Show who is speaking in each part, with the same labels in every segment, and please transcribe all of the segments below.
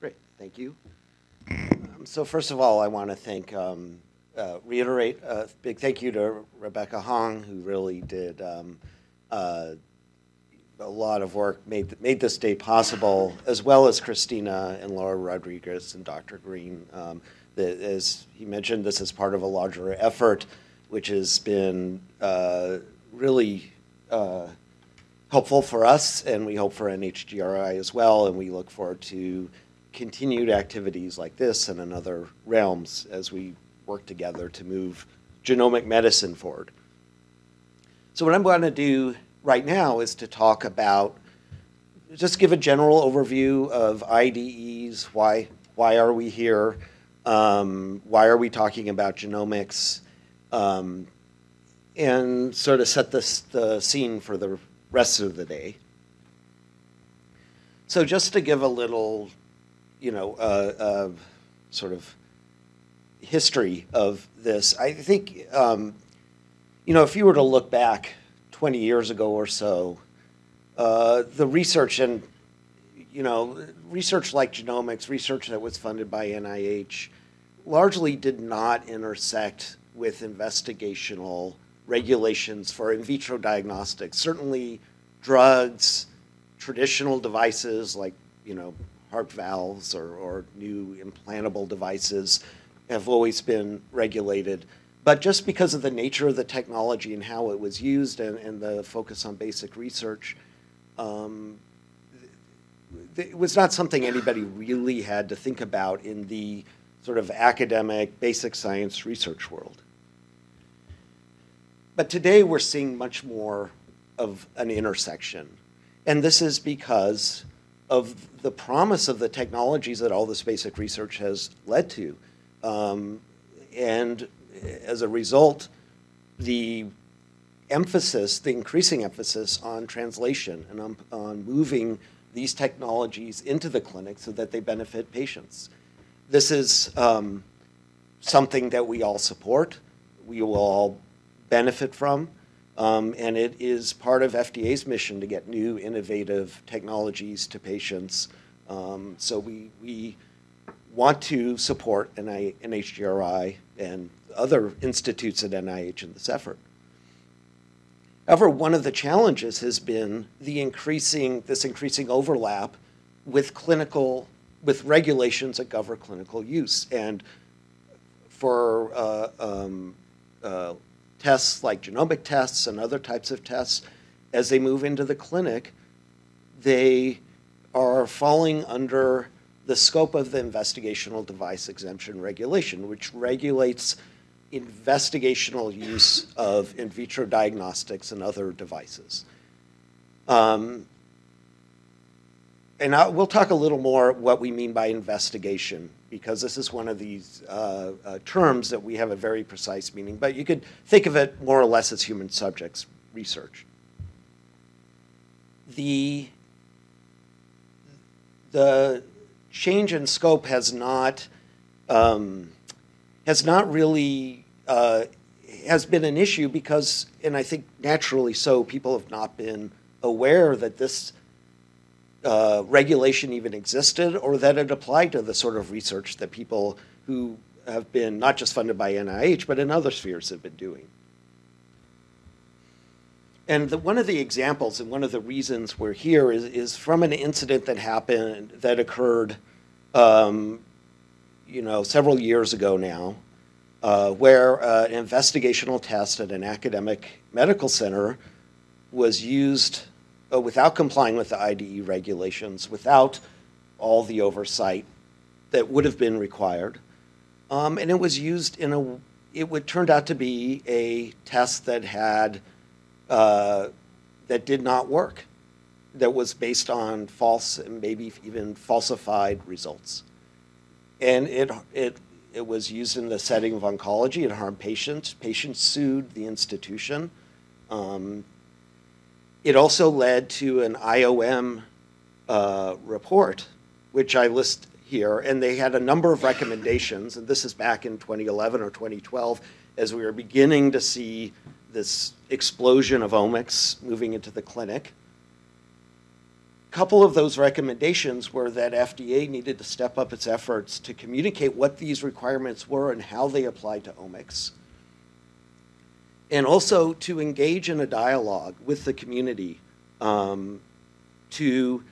Speaker 1: Great, thank you. Um, so first of all, I want to thank, um, uh, reiterate a big thank you to Rebecca Hong, who really did um, uh, a lot of work, made made this day possible, as well as Christina and Laura Rodriguez and Dr. Green. Um, that, as he mentioned, this is part of a larger effort, which has been uh, really uh, helpful for us, and we hope for NHGRI as well, and we look forward to continued activities like this and in other realms as we work together to move genomic medicine forward. So what I'm going to do right now is to talk about, just give a general overview of IDEs, why, why are we here, um, why are we talking about genomics, um, and sort of set this, the scene for the rest of the day. So just to give a little, you know, uh, uh, sort of history of this, I think, um, you know, if you were to look back 20 years ago or so, uh, the research and, you know, research like genomics, research that was funded by NIH, largely did not intersect with investigational regulations for in vitro diagnostics. Certainly drugs, traditional devices like, you know, heart valves or, or new implantable devices have always been regulated. But just because of the nature of the technology and how it was used and, and the focus on basic research, um, it was not something anybody really had to think about in the sort of academic basic science research world. But today we're seeing much more of an intersection. And this is because of the promise of the technologies that all this basic research has led to. Um, and as a result, the emphasis, the increasing emphasis on translation and on, on moving these technologies into the clinic so that they benefit patients. This is um, something that we all support. We will all benefit from. Um, and it is part of FDA's mission to get new innovative technologies to patients. Um, so we, we want to support NHGRI and other institutes at NIH in this effort. However, one of the challenges has been the increasing, this increasing overlap with clinical, with regulations that govern clinical use. And for uh, um, uh, tests like genomic tests and other types of tests, as they move into the clinic, they are falling under the scope of the investigational device exemption regulation, which regulates investigational use of in vitro diagnostics and other devices. Um, and I, we'll talk a little more what we mean by investigation because this is one of these uh, uh, terms that we have a very precise meaning, but you could think of it more or less as human subjects research. The, the change in scope has not, um, has not really, uh, has been an issue because, and I think naturally so, people have not been aware that this uh, regulation even existed or that it applied to the sort of research that people who have been not just funded by NIH, but in other spheres have been doing. And the, one of the examples and one of the reasons we're here is, is from an incident that happened, that occurred, um, you know, several years ago now, uh, where uh, an investigational test at an academic medical center was used uh, without complying with the IDE regulations, without all the oversight that would have been required. Um, and it was used in a, it would turned out to be a test that had, uh, that did not work, that was based on false and maybe even falsified results. And it, it, it was used in the setting of oncology. It harmed patients. Patients sued the institution. Um, it also led to an IOM uh, report, which I list here, and they had a number of recommendations, and this is back in 2011 or 2012, as we were beginning to see this explosion of omics moving into the clinic. A couple of those recommendations were that FDA needed to step up its efforts to communicate what these requirements were and how they applied to omics. And also to engage in a dialogue with the community um, to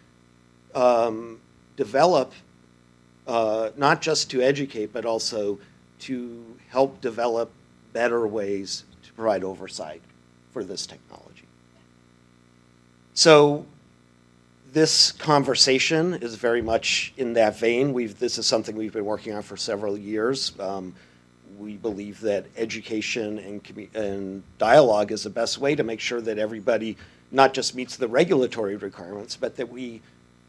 Speaker 1: um, develop, uh, not just to educate, but also to help develop better ways to provide oversight for this technology. So this conversation is very much in that vein. We've, this is something we've been working on for several years. Um, we believe that education and, and dialogue is the best way to make sure that everybody not just meets the regulatory requirements, but that we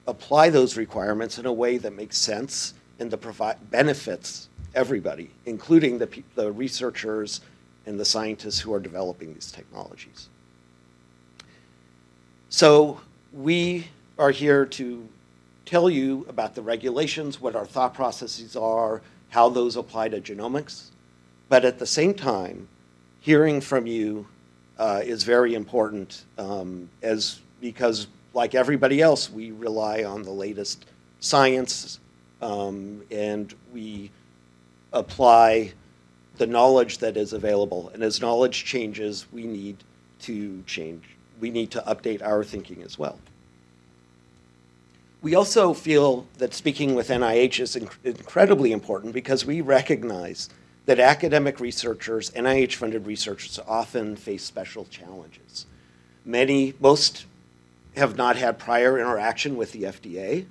Speaker 1: apply those requirements in a way that makes sense and that provide benefits everybody, including the, the researchers and the scientists who are developing these technologies. So we are here to tell you about the regulations, what our thought processes are, how those apply to genomics. But at the same time, hearing from you uh, is very important um, as because like everybody else, we rely on the latest science um, and we apply the knowledge that is available. And as knowledge changes, we need to change. We need to update our thinking as well. We also feel that speaking with NIH is inc incredibly important because we recognize that academic researchers, NIH-funded researchers, often face special challenges. Many, most have not had prior interaction with the FDA,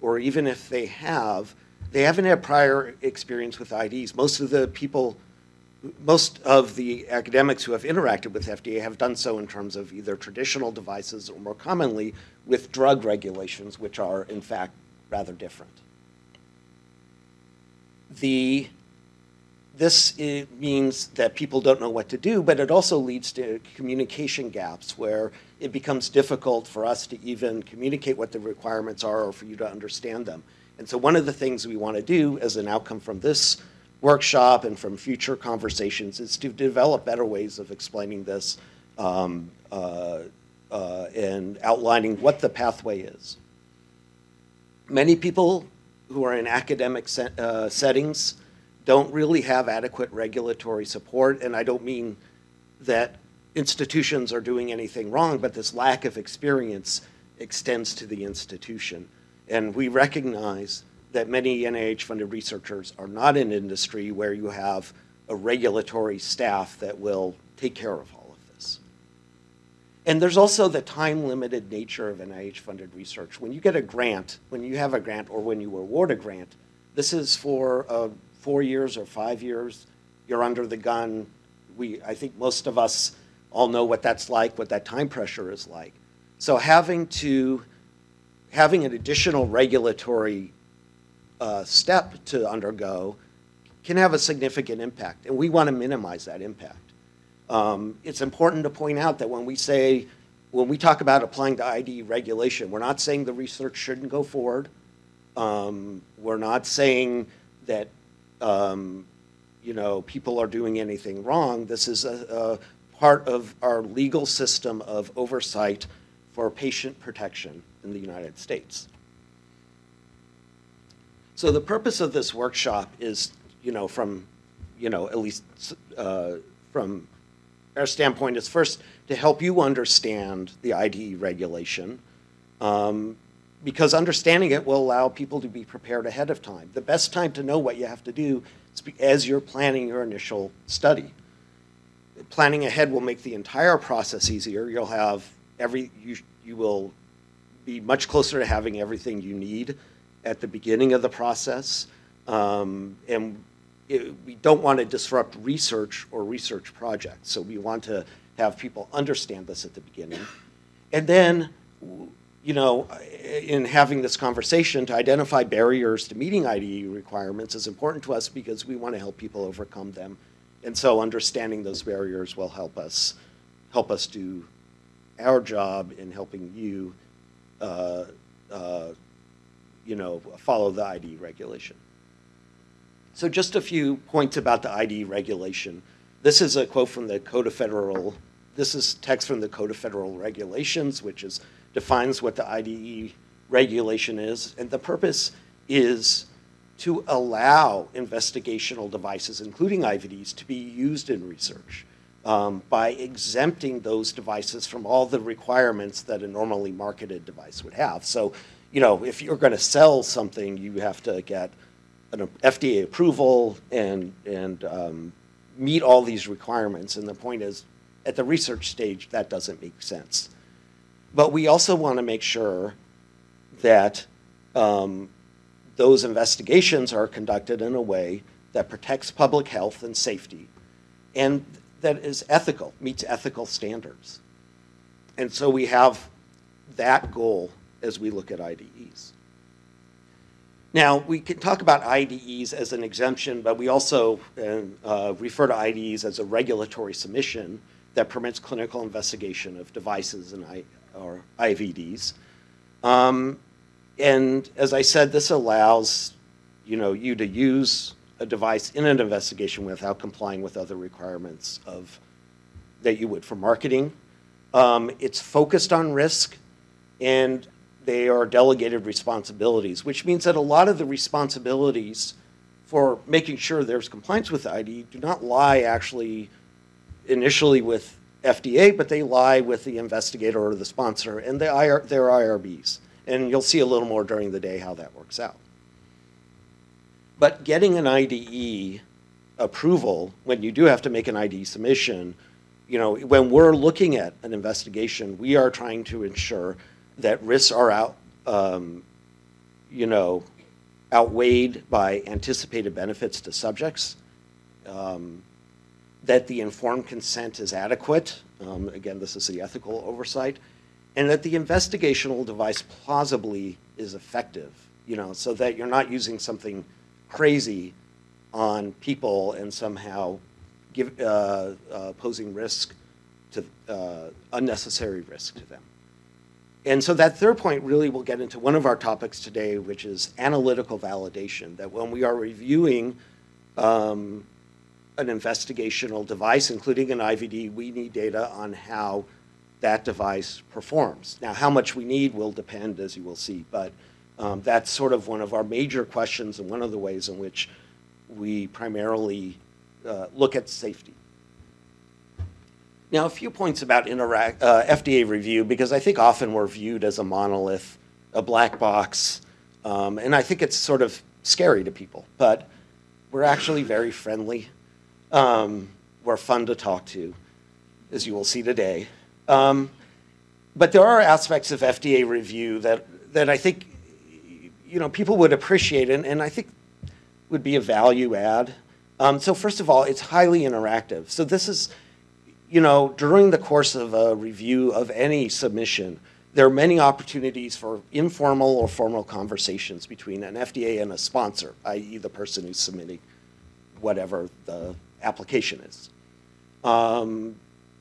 Speaker 1: or even if they have, they haven't had prior experience with IDEs. Most of the people, most of the academics who have interacted with FDA have done so in terms of either traditional devices or more commonly with drug regulations, which are in fact rather different. The, this means that people don't know what to do, but it also leads to communication gaps where it becomes difficult for us to even communicate what the requirements are or for you to understand them. And so one of the things we want to do as an outcome from this workshop and from future conversations is to develop better ways of explaining this um, uh, uh, and outlining what the pathway is. Many people who are in academic uh, settings don't really have adequate regulatory support, and I don't mean that institutions are doing anything wrong, but this lack of experience extends to the institution. And we recognize that many NIH-funded researchers are not in industry where you have a regulatory staff that will take care of. And there's also the time-limited nature of NIH-funded research. When you get a grant, when you have a grant or when you award a grant, this is for uh, four years or five years. You're under the gun. We, I think most of us all know what that's like, what that time pressure is like. So having to, having an additional regulatory uh, step to undergo can have a significant impact, and we want to minimize that impact. Um, it's important to point out that when we say, when we talk about applying to IDE regulation, we're not saying the research shouldn't go forward. Um, we're not saying that um, you know people are doing anything wrong. This is a, a part of our legal system of oversight for patient protection in the United States. So the purpose of this workshop is, you know, from, you know, at least uh, from our standpoint is first to help you understand the IDE regulation, um, because understanding it will allow people to be prepared ahead of time. The best time to know what you have to do is as you're planning your initial study. Planning ahead will make the entire process easier. You'll have every, you, you will be much closer to having everything you need at the beginning of the process. Um, and it, we don't want to disrupt research or research projects. So we want to have people understand this at the beginning. And then, you know, in having this conversation to identify barriers to meeting IDE requirements is important to us because we want to help people overcome them. And so understanding those barriers will help us help us do our job in helping you uh, uh, you know, follow the IDE regulation. So just a few points about the IDE regulation. This is a quote from the Code of Federal, this is text from the Code of Federal Regulations, which is, defines what the IDE regulation is. And the purpose is to allow investigational devices, including IVDs, to be used in research um, by exempting those devices from all the requirements that a normally marketed device would have. So, you know, if you're going to sell something, you have to get an FDA approval and, and um, meet all these requirements. And the point is, at the research stage, that doesn't make sense. But we also want to make sure that um, those investigations are conducted in a way that protects public health and safety and that is ethical, meets ethical standards. And so we have that goal as we look at IDEs. Now, we can talk about IDEs as an exemption, but we also uh, refer to IDEs as a regulatory submission that permits clinical investigation of devices and I, or IVDs. Um, and as I said, this allows you know, you to use a device in an investigation without complying with other requirements of that you would for marketing. Um, it's focused on risk, and they are delegated responsibilities, which means that a lot of the responsibilities for making sure there's compliance with the IDE do not lie actually initially with FDA, but they lie with the investigator or the sponsor and the IR, their IRBs. And you'll see a little more during the day how that works out. But getting an IDE approval, when you do have to make an IDE submission, you know, when we're looking at an investigation, we are trying to ensure that risks are out, um, you know, outweighed by anticipated benefits to subjects, um, that the informed consent is adequate. Um, again, this is the ethical oversight, and that the investigational device plausibly is effective. You know, so that you're not using something crazy on people and somehow give, uh, uh, posing risk to uh, unnecessary risk to them. And so that third point really will get into one of our topics today, which is analytical validation, that when we are reviewing um, an investigational device, including an IVD, we need data on how that device performs. Now, how much we need will depend, as you will see, but um, that's sort of one of our major questions and one of the ways in which we primarily uh, look at safety. Now, a few points about uh, FDA review, because I think often we're viewed as a monolith, a black box, um, and I think it's sort of scary to people, but we're actually very friendly. Um, we're fun to talk to, as you will see today. Um, but there are aspects of FDA review that, that I think you know, people would appreciate, and, and I think would be a value add. Um, so first of all, it's highly interactive. So this is, you know, during the course of a review of any submission, there are many opportunities for informal or formal conversations between an FDA and a sponsor, i.e. the person who's submitting whatever the application is. Um,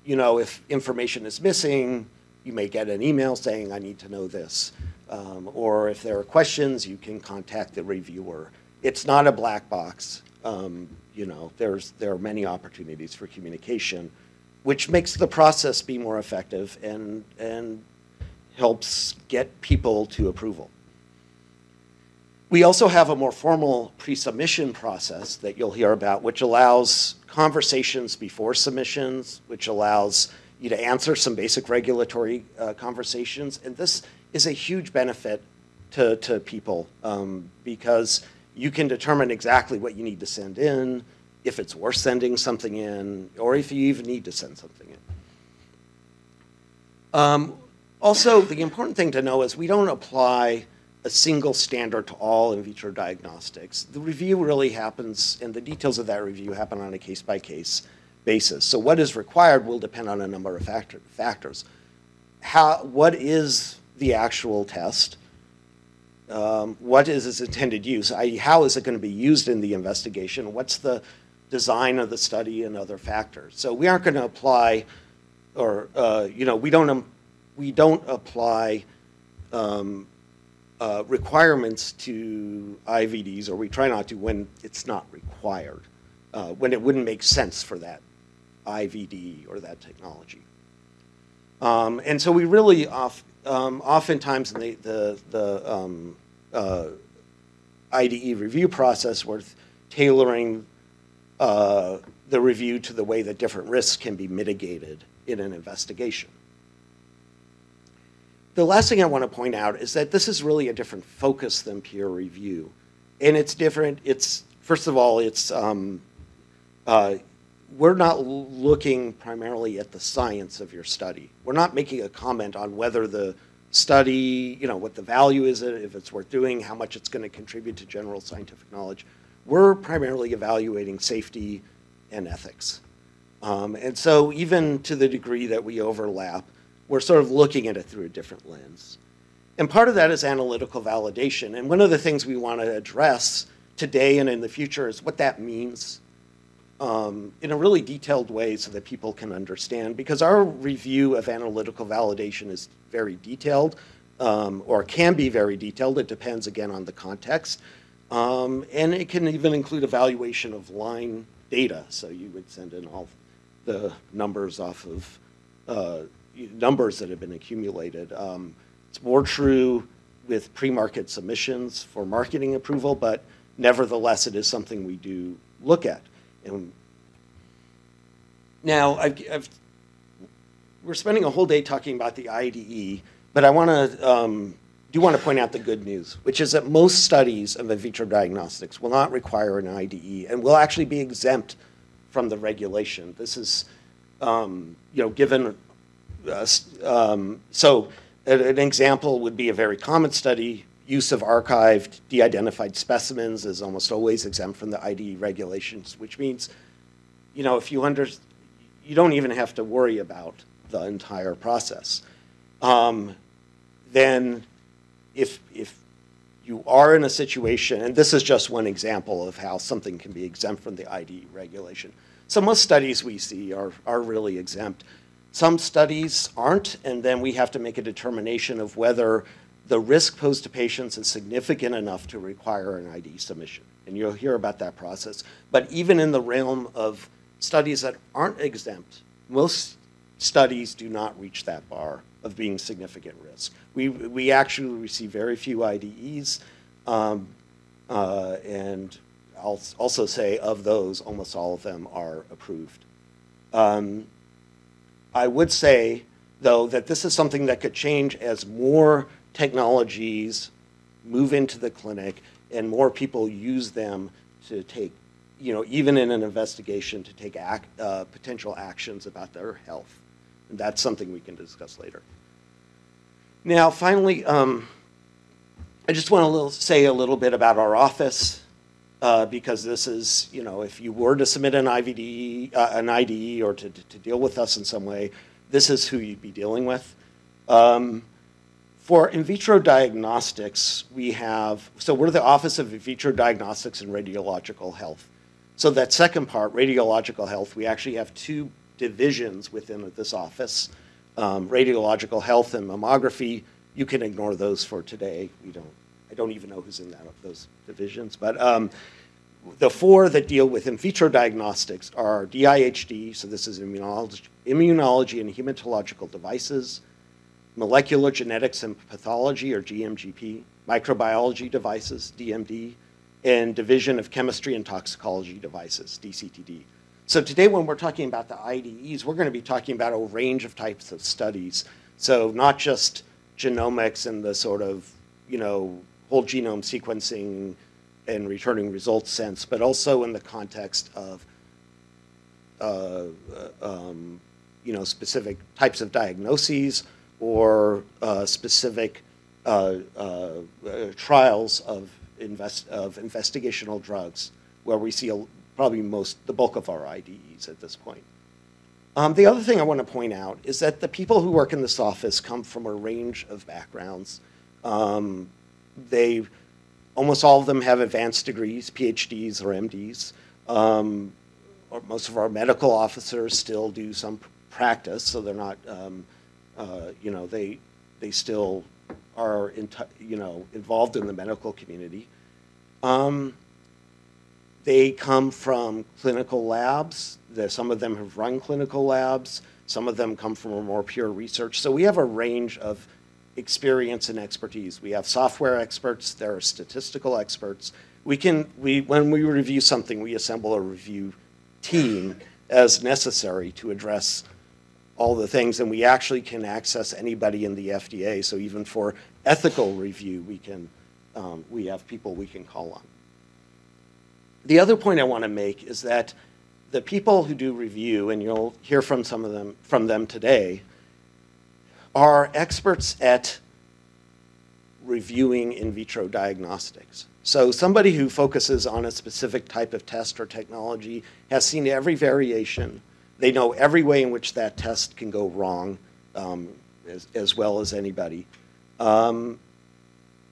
Speaker 1: you know, if information is missing, you may get an email saying, I need to know this. Um, or if there are questions, you can contact the reviewer. It's not a black box. Um, you know, there's, there are many opportunities for communication, which makes the process be more effective and, and helps get people to approval. We also have a more formal pre-submission process that you'll hear about, which allows conversations before submissions, which allows you to answer some basic regulatory uh, conversations. And this is a huge benefit to, to people um, because you can determine exactly what you need to send in, if it's worth sending something in, or if you even need to send something in. Um, also, the important thing to know is we don't apply a single standard to all in vitro diagnostics. The review really happens, and the details of that review happen on a case-by-case -case basis. So what is required will depend on a number of factor, factors. How, what is the actual test? Um, what is its intended use? How is it going to be used in the investigation? What's the design of the study and other factors? So we aren't going to apply, or uh, you know, we don't um, we don't apply um, uh, requirements to IVDs, or we try not to when it's not required, uh, when it wouldn't make sense for that IVD or that technology. Um, and so we really off, um, oftentimes in the, the, the um, uh, IDE review process, we're tailoring uh, the review to the way that different risks can be mitigated in an investigation. The last thing I want to point out is that this is really a different focus than peer review. And it's different, it's, first of all, it's, um, uh, we're not looking primarily at the science of your study. We're not making a comment on whether the study, you know, what the value is, it, if it's worth doing, how much it's going to contribute to general scientific knowledge. We're primarily evaluating safety and ethics. Um, and so even to the degree that we overlap, we're sort of looking at it through a different lens. And part of that is analytical validation. And one of the things we want to address today and in the future is what that means um, in a really detailed way so that people can understand. Because our review of analytical validation is very detailed, um, or can be very detailed. It depends, again, on the context. Um, and it can even include evaluation of line data. So you would send in all the numbers off of uh, numbers that have been accumulated. Um, it's more true with pre-market submissions for marketing approval, but nevertheless, it is something we do look at. And now, I've, I've, we're spending a whole day talking about the IDE, but I want to um, do want to point out the good news, which is that most studies of in vitro diagnostics will not require an IDE and will actually be exempt from the regulation. This is, um, you know, given, uh, um, so an example would be a very common study, use of archived, de-identified specimens is almost always exempt from the IDE regulations, which means, you know, if you under, you don't even have to worry about the entire process. Um, then if, if you are in a situation, and this is just one example of how something can be exempt from the IDE regulation. So most studies we see are, are really exempt. Some studies aren't, and then we have to make a determination of whether the risk posed to patients is significant enough to require an IDE submission. And you'll hear about that process. But even in the realm of studies that aren't exempt, most studies do not reach that bar of being significant risk. We, we actually receive very few IDEs, um, uh, and I'll also say of those, almost all of them are approved. Um, I would say, though, that this is something that could change as more technologies move into the clinic and more people use them to take, you know, even in an investigation, to take act, uh, potential actions about their health. That's something we can discuss later. Now, finally, um, I just want to say a little bit about our office. Uh, because this is, you know, if you were to submit an IVD, uh, an IDE or to, to deal with us in some way, this is who you'd be dealing with. Um, for in vitro diagnostics, we have, so we're the Office of In Vitro Diagnostics and Radiological Health. So that second part, radiological health, we actually have two divisions within this office, um, radiological health and mammography. You can ignore those for today. We don't I don't even know who's in that, those divisions. But um, the four that deal with in vitro diagnostics are DIHD, so this is immunology, immunology and hematological devices, molecular genetics and pathology, or DMGP, microbiology devices, DMD, and division of chemistry and toxicology devices, DCTD. So today when we're talking about the IDEs, we're going to be talking about a range of types of studies. So not just genomics and the sort of, you know, whole genome sequencing and returning results sense, but also in the context of uh, um, you know, specific types of diagnoses or uh, specific uh, uh trials of, invest of investigational drugs where we see a, probably most, the bulk of our IDEs at this point. Um, the other thing I want to point out is that the people who work in this office come from a range of backgrounds. Um, they, almost all of them have advanced degrees, PhDs or MDs. Um, or most of our medical officers still do some practice, so they're not, um, uh, you know, they, they still are, in you know, involved in the medical community. Um, they come from clinical labs. some of them have run clinical labs. Some of them come from a more pure research. So we have a range of experience and expertise. We have software experts, there are statistical experts. We can, we, when we review something, we assemble a review team as necessary to address all the things, and we actually can access anybody in the FDA. So even for ethical review, we can, um, we have people we can call on. The other point I want to make is that the people who do review, and you'll hear from some of them from them today, are experts at reviewing in vitro diagnostics. So somebody who focuses on a specific type of test or technology has seen every variation. They know every way in which that test can go wrong um, as, as, well as anybody. Um,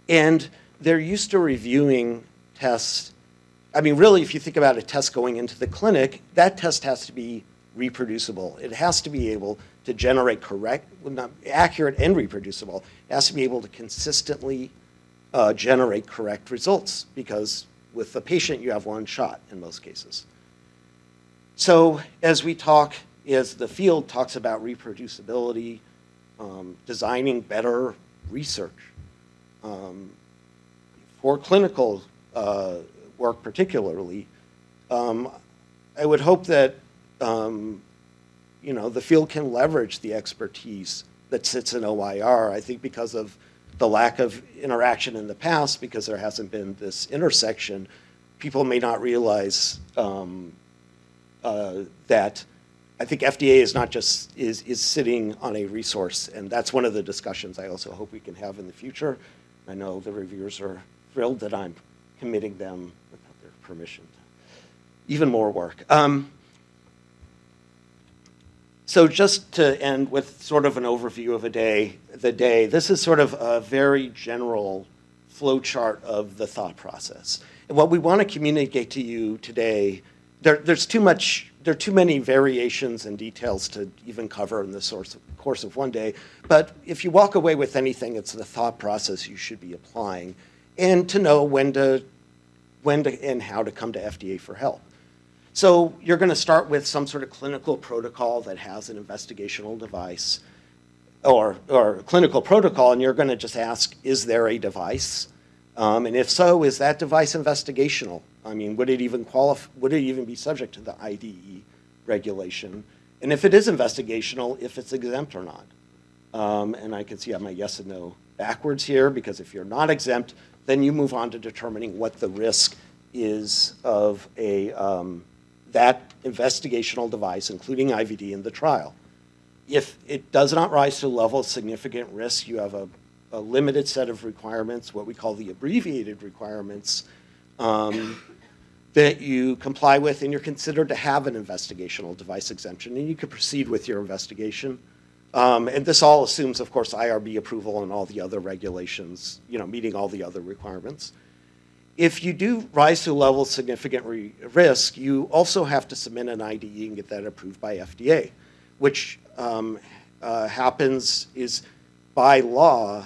Speaker 1: and they're used to reviewing tests. I mean, really, if you think about a test going into the clinic, that test has to be reproducible. It has to be able to generate correct, accurate and reproducible. It has to be able to consistently uh, generate correct results because with the patient you have one shot in most cases. So as we talk, as the field talks about reproducibility, um, designing better research um, for clinical uh, work particularly, um, I would hope that um, you know the field can leverage the expertise that sits in OIR. I think because of the lack of interaction in the past because there hasn't been this intersection, people may not realize um, uh, that I think FDA is not just is, is sitting on a resource, and that's one of the discussions I also hope we can have in the future. I know the reviewers are thrilled that I'm committing them without their permission even more work. Um, so just to end with sort of an overview of a day, the day, this is sort of a very general flowchart of the thought process. And what we want to communicate to you today, there, there's too much, there are too many variations and details to even cover in the source, course of one day. But if you walk away with anything, it's the thought process you should be applying and to know when to, when to, and how to come to FDA for help. So you're going to start with some sort of clinical protocol that has an investigational device or, or clinical protocol, and you're going to just ask, is there a device? Um, and if so, is that device investigational? I mean, would it even qualify, would it even be subject to the IDE regulation? And if it is investigational, if it's exempt or not. Um, and I can see I have my yes and no backwards here, because if you're not exempt, then you move on to determining what the risk is of a, um, that investigational device, including IVD, in the trial. If it does not rise to a level of significant risk, you have a, a limited set of requirements, what we call the abbreviated requirements, um, that you comply with, and you're considered to have an investigational device exemption, and you can proceed with your investigation. Um, and this all assumes, of course, IRB approval and all the other regulations, you know, meeting all the other requirements if you do rise to a level of significant risk, you also have to submit an IDE and get that approved by FDA, which um, uh, happens is by law,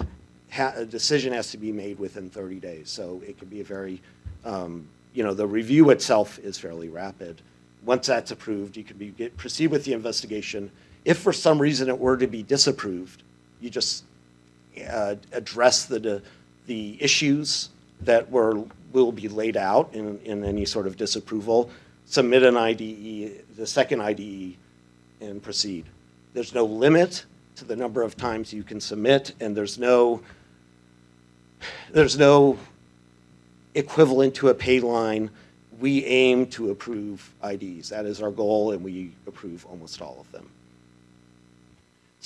Speaker 1: a decision has to be made within 30 days. So it can be a very, um, you know, the review itself is fairly rapid. Once that's approved, you can be, get, proceed with the investigation. If for some reason it were to be disapproved, you just uh, address the, the issues that were will be laid out in, in any sort of disapproval, submit an IDE, the second IDE, and proceed. There's no limit to the number of times you can submit, and there's no, there's no equivalent to a pay line. We aim to approve IDEs. That is our goal, and we approve almost all of them.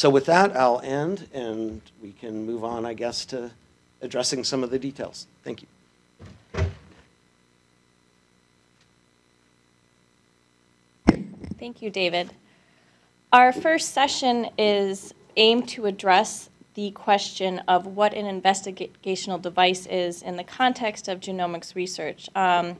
Speaker 1: So with that, I'll end, and we can move on, I guess, to addressing some of the details. Thank you.
Speaker 2: Thank you, David. Our first session is aimed to address the question of what an investigational device is in the context of genomics research. Um,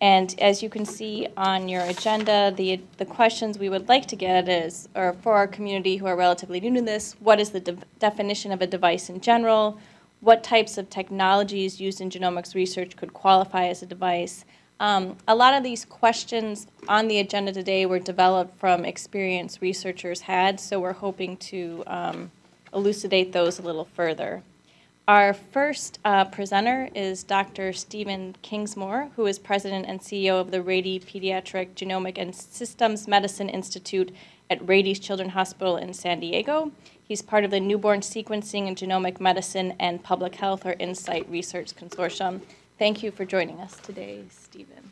Speaker 2: and as you can see on your agenda, the, the questions we would like to get is, or for our community who are relatively new to this, what is the de definition of a device in general? What types of technologies used in genomics research could qualify as a device? Um, a lot of these questions on the agenda today were developed from experience researchers had, so we're hoping to um, elucidate those a little further. Our first uh, presenter is Dr. Stephen Kingsmore, who is president and CEO of the Rady Pediatric Genomic and Systems Medicine Institute at Rady's Children's Hospital in San Diego. He's part of the Newborn Sequencing and Genomic Medicine and Public Health or NSIGHT Research Consortium. Thank you for joining us today, Stephen.